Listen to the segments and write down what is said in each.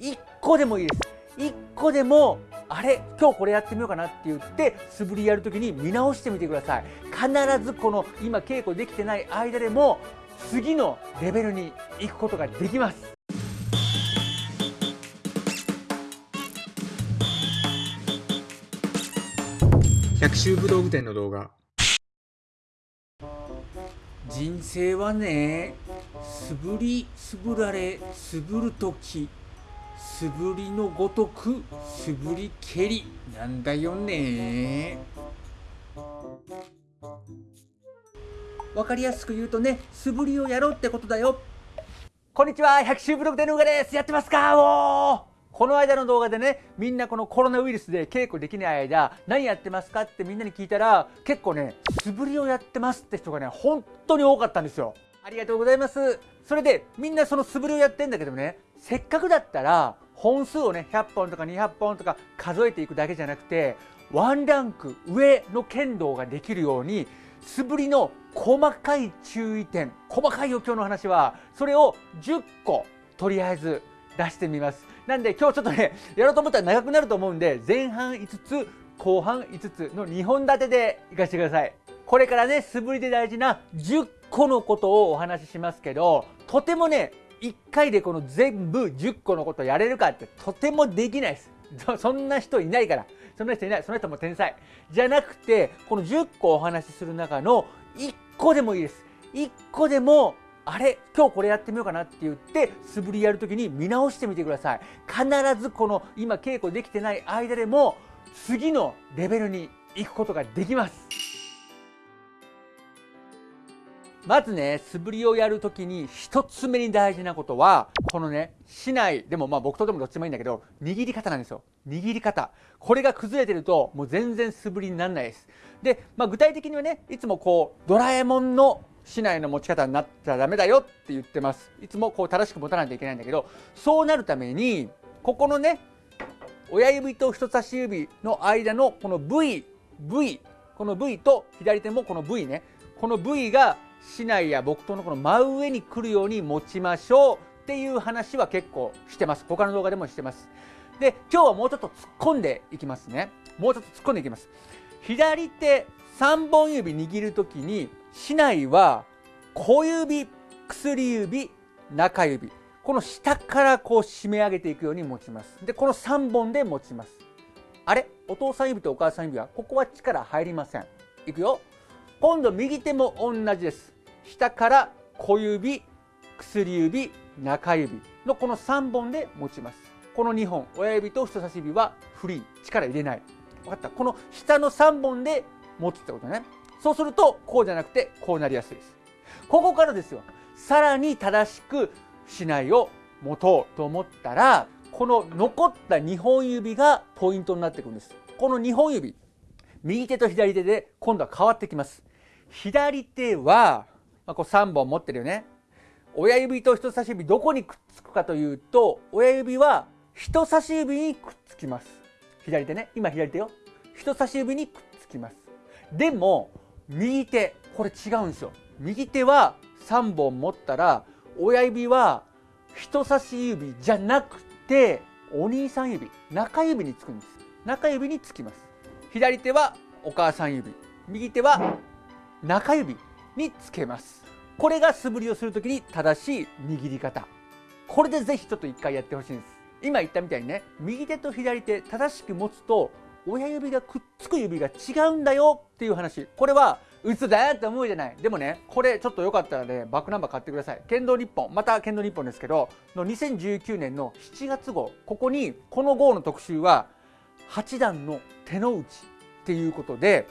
1個でもいいです。1個でもあれ今日これやってみようかなって言って素振りやるときに見直してみてください。必ずこの今稽古できてない間でも次のレベルに行くことができます。百秋武道具店の動画。人生はね素振り素振られ素振るとき素振りのごとく素振り蹴りなんだよね。わかりやすく言うとね素振りをやろうってことだよ。こんにちは百秋ブログでのうがです。やってますか？おこの間の動画でねみんなこのコロナウイルスで稽古できない間何やってますかってみんなに聞いたら結構ね素振りをやってますって人がね本当に多かったんですよ。ありがとうございます。それでみんなその素振りをやってんだけどねせっかくだったら本数をね100本とか200本とか数えていくだけじゃなくてワンランク上の剣道ができるように素振りの細かい注意点細かい余興の話はそれを10個とりあえず出してみます。なんで今日ちょっとねやろうと思ったら長くなると思うんで前半5つ後半5つの2本立てでいかしてください。これからね素振りで大事な10個のことをお話ししますけどとてもね1回でこの全部10個のことやれるかってとてもできないです。そんな人いないから。そんな人いない。その人も天才。じゃなくてこの10個お話しする中の1個でもいいです。1個でもあれ今日これやってみようかなって言って素振りやるときに見直してみてください。必ずこの今稽古できてない間でも次のレベルに行くことができます。まずね素振りをやるときに1つ目に大事なことはこのね市内でもまあ僕とでもどっちもいいんだけど握り方なんですよ。握り方。これが崩れてるともう全然素振りにならないです。で、まあ、具体的にはねいつもこうドラえもんの市内の持ち方になったらダメだよって言ってます。いつもこう正しく持たないといけないんだけどそうなるためにここのね親指と人差し指の間のこの V V この V と左手もこの V ねこの V が市内や木刀のこの真上に来るように持ちましょうっていう話は結構してます。他の動画でもしてます。で今日はもうちょっと突っ込んでいきますね。もうちょっと突っ込んでいきます。左手3本指握る時に市内は小指薬指中指。この下からこう締め上げていくように持ちます。でこの3本で持ちます。あれ？お父さん指とお母さん指はここは力入りません。いくよ。今度右手も同じです。下から小指薬指中指のこの3本で持ちます。この2本親指と人差し指はフリー。力入れない。分かった。この下の3本で持つってことね。そうするとこうじゃなくてこうなりやすいです。ここからですよ。さらに正しくしないを持とうと思ったらこの残った2本指がポイントになってくるんです。この2本指右手と左手で今度は変わってきます。左手は、まあ、こう3本持ってるよね。親指と人差し指どこにくっつくかというと親指は人差し指にくっつきます。左手ね。今左手よ。人差し指にくっつきます。でも右手。これ違うんですよ。右手は3本持ったら親指は人差し指じゃなくてお兄さん指。中指につくんです。中指につきます。左手はお母さん指。右手は中指につけます。これが素振りをするときに正しい握り方。これでぜひちょっと一回やってほしいんです。今言ったみたいにね右手と左手正しく持つと親指がくっつく指が違うんだよっていう話。これは嘘だって思うじゃない。でもねこれちょっとよかったらねバックナンバー買ってください。剣道日本。また剣道日本ですけどの2019年の7月号。ここにこの号の特集は8段の手の内っていうことで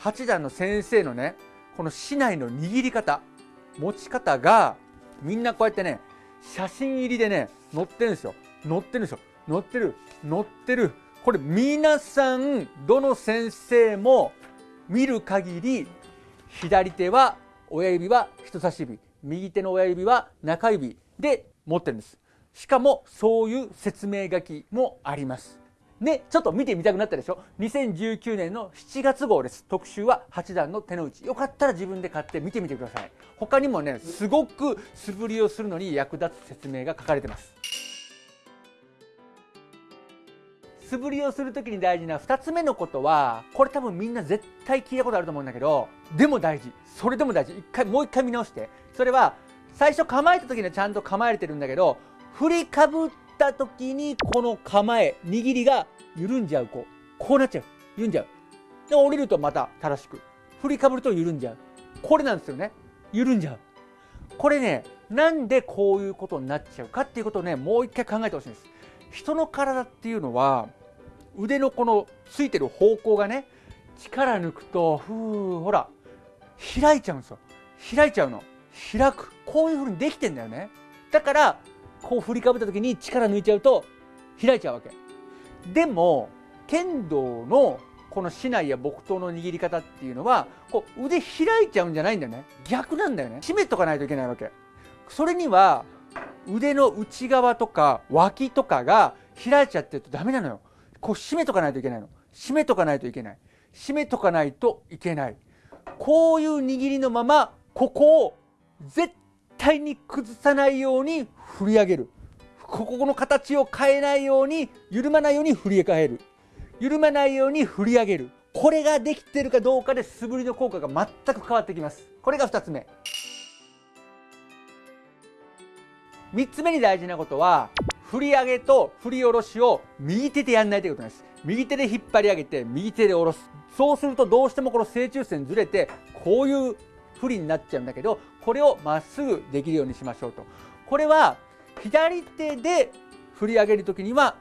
8段の先生のねこの竹刀の握り方持ち方がみんなこうやってね写真入りでね載ってるんですよ。載ってるんですよ。載ってる。載ってる。これ皆さんどの先生も見る限り左手は親指は人差し指右手の親指は中指で持ってるんです。しかもそういう説明書きもあります。ね、ちょっと見てみたくなったでしょ？2019年の7月号です。特集は8段の手の内。よかったら自分で買って見てみてください。他にもねすごく素振りをするのに役立つ説明が書かれてます。素振りをする時に大事な2つ目のことはこれ多分みんな絶対聞いたことあると思うんだけどでも大事。それでも大事。一回もう一回見直して。それは最初構えた時にはちゃんと構えれてるんだけど振りかぶった時にこの構え握りが緩んじゃうこうこうなっちゃう。緩んじゃう。で降りるとまた正しく。振りかぶると緩んじゃう。これなんですよね。緩んじゃう。これねなんでこういうことになっちゃうかっていうことをねもう一回考えてほしいんです。人の体っていうのは腕のこのついてる方向がね力抜くとふうほら開いちゃうんですよ。開いちゃうの。開く。こういう風にできてんだよね。だからこう振りかぶった時に力抜いちゃうと開いちゃうわけ。でも剣道のこの竹刀や木刀の握り方っていうのはこう腕開いちゃうんじゃないんだよね。逆なんだよね。締めとかないといけないわけ。それには腕の内側とか脇とかが開いちゃってるとダメなのよ。こう締めとかないといけないの。締めとかないといけない。締めとかないといけない。こういう握りのままここを絶対に崩さないように振り上げる。ここの形を変えないように緩まないように振り返る。緩まないように振り上げる。これができてるかどうかで素振りの効果が全く変わってきます。これが2つ目。3つ目に大事なことは振り上げと振り下ろしを右手でやんないということです。右手で引っ張り上げて右手で下ろす。そうするとどうしてもこの正中線ずれてこういう振りになっちゃうんだけどこれをまっすぐできるようにしましょうと。これは左手で振り上げる時には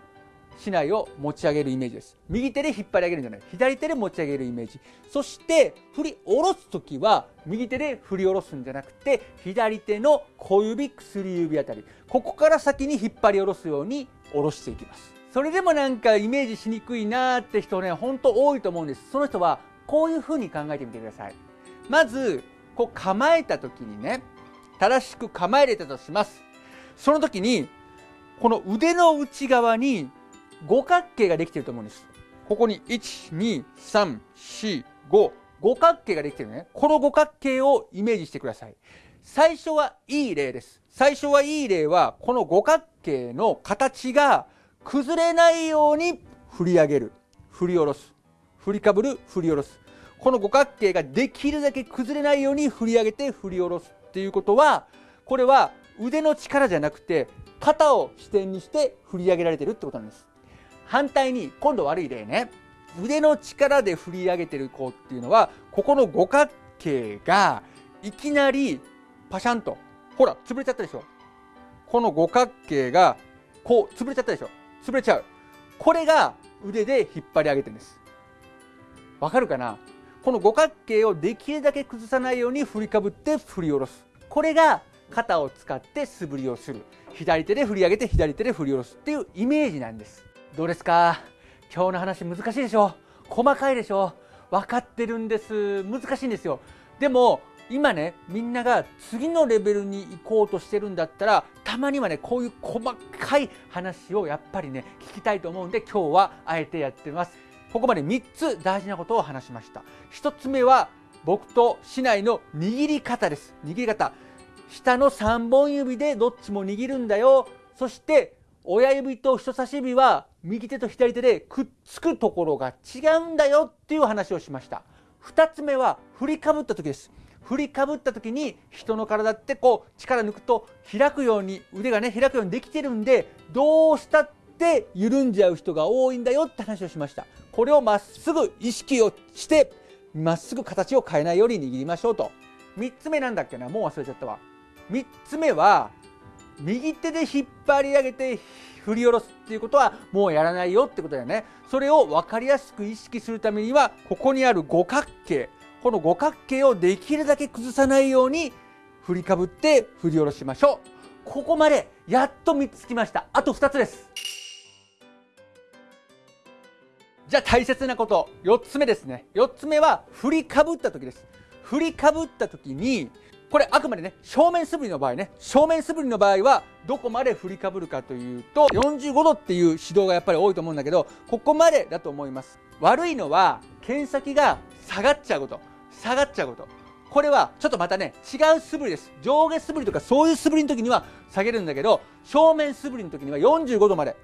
竹刀を持ち上げるイメージです。右手で引っ張り上げるんじゃない。左手で持ち上げるイメージ。そして振り下ろす時は右手で振り下ろすんじゃなくて左手の小指薬指あたり。ここから先に引っ張り下ろすように下ろしていきます。それでもなんかイメージしにくいなーって人ねほんと多いと思うんです。その人はこういう風に考えてみてください。まずこう構えた時にね正しく構えれたとします。その時にこの腕の内側に五角形ができてると思うんです。ここに12345五角形ができてるね。この五角形をイメージしてください。最初はいい例です。最初はいい例はこの五角形の形が崩れないように振り上げる。振り下ろす。振りかぶる。振り下ろす。この五角形ができるだけ崩れないように振り上げて振り下ろすっていうことはこれは腕の力じゃなくて肩を支点にして振り上げられてるってことなんです。反対に今度悪い例ね。腕の力で振り上げてる子っていうのはここの五角形がいきなりパシャンとほら潰れちゃったでしょ。この五角形がこう潰れちゃったでしょ。潰れちゃう。これが腕で引っ張り上げてるんです。わかるかな？この五角形をできるだけ崩さないように振りかぶって振り下ろす。これが肩を使って素振りをする。左手で振り上げて左手で振り下ろすっていうイメージなんです。どうですか？今日の話難しいでしょ？細かいでしょ？分かってるんです。難しいんですよ。でも今ねみんなが次のレベルに行こうとしてるんだったらたまにはねこういう細かい話をやっぱりね聞きたいと思うんで今日はあえてやってます。ここまで3つ大事なことを話しました。1つ目は僕と市内の握り方です。握り方。下の3本指でどっちも握るんだよ。そして親指と人差し指は右手と左手でくっつくところが違うんだよっていう話をしました。2つ目は振りかぶった時です。振りかぶった時に人の体ってこう力抜くと開くように腕がね開くようにできてるんでどうしたって緩んじゃう人が多いんだよって話をしました。これをまっすぐ意識をしてまっすぐ形を変えないように握りましょうと。3つ目なんだっけな？もう忘れちゃったわ。3つ目は右手で引っ張り上げて振り下ろすっていうことはもうやらないよってことだよね。それを分かりやすく意識するためにはここにある五角形。この五角形をできるだけ崩さないように振りかぶって振り下ろしましょう。ここまでやっと3つきました。あと2つです。じゃあ大切なこと。4つ目ですね。4つ目は振りかぶった時です。振りかぶった時にこれあくまでね正面素振りの場合ね正面素振りの場合はどこまで振りかぶるかというと45度っていう指導がやっぱり多いと思うんだけどここまでだと思います。悪いのは剣先が下がっちゃうこと下がっちゃうこと。これはちょっとまたね違う素振りです。上下素振りとかそういう素振りの時には下げるんだけど正面素振りの時には45度まで。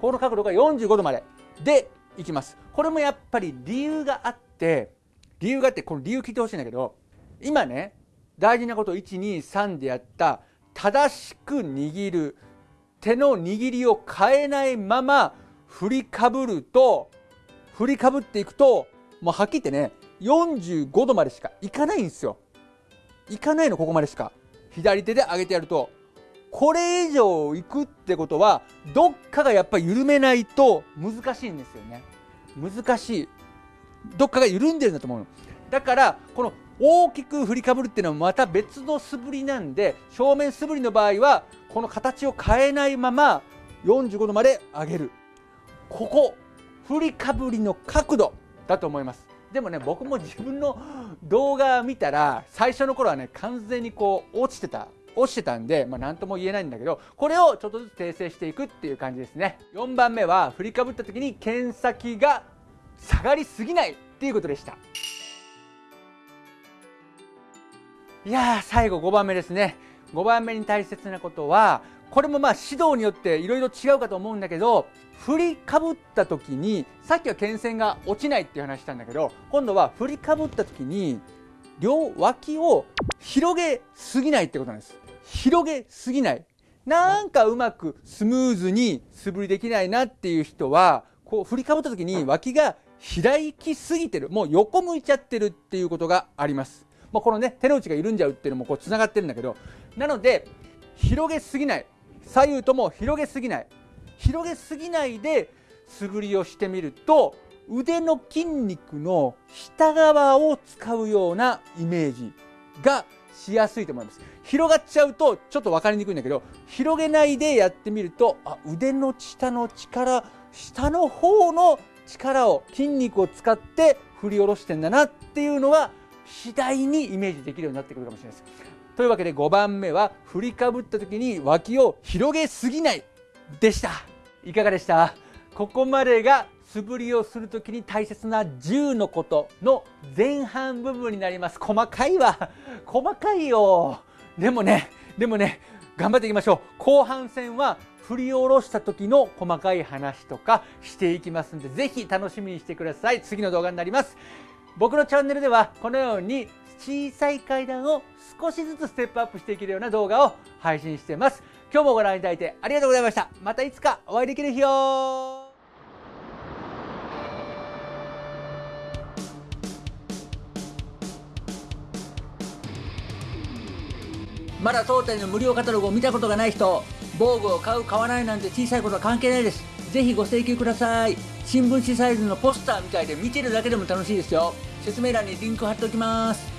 この角度が45度まで。でいきます。これもやっぱり理由があって理由があってこの理由聞いてほしいんだけど今ね大事なこと123でやった正しく握る手の握りを変えないまま振りかぶると振りかぶっていくともうはっきり言ってね45度までしかいかないんですよ。いかないのここまでしか。左手で上げてやるとこれ以上いくってことはどっかがやっぱり緩めないと難しいんですよね。難しい。どっかが緩んでるんだと思うの。だからこの大きく振りかぶるっていうのはまた別の素振りなんで正面素振りの場合はこの形を変えないまま45度まで上げる。ここ振りかぶりの角度だと思います。でもね僕も自分の動画見たら最初の頃はね完全にこう落ちてた落ちてたんで、まあ、何とも言えないんだけどこれをちょっとずつ訂正していくっていう感じですね。4番目は振りかぶった時に剣先が下がりすぎないっていうことでした。いやー最後5番目ですね。5番目に大切なことはこれもまあ指導によっていろいろ違うかと思うんだけど振りかぶった時にさっきは剣線が落ちないっていう話したんだけど今度は振りかぶった時に両脇を広げすぎないってことなんです。広げすぎない。なんかうまくスムーズに素振りできないなっていう人はこう振りかぶった時に脇が開きすぎてる。もう横向いちゃってるっていうことがあります。まあ、このね手の内が緩んじゃうっていうのもこうつながってるんだけどなので広げすぎない。左右とも広げすぎない。広げすぎないで素振りをしてみると腕の筋肉の下側を使うようなイメージがしやすいと思います。広がっちゃうとちょっと分かりにくいんだけど広げないでやってみるとあ腕の下の力下の方の力を筋肉を使って振り下ろしてんだなっていうのは次第にイメージできるようになってくるかもしれないです。というわけで5番目は振りかぶった時に脇を広げすぎないでした。いかがでした？ここまでが素振りをする時に大切な10のことの前半部分になります。細かいわ。細かいよ。でもねでもね頑張っていきましょう。後半戦は振り下ろした時の細かい話とかしていきますんでぜひ楽しみにしてください。次の動画になります。僕のチャンネルではこのように小さい階段を少しずつステップアップしていけるような動画を配信しています。今日もご覧いただいてありがとうございました。またいつかお会いできる日をまだ当店の無料カタログを見たことがない人防具を買う買わないなんて小さいことは関係ないです。ぜひご請求ください。新聞紙サイズのポスターみたいで見てるだけでも楽しいですよ。説明欄にリンク貼っておきます。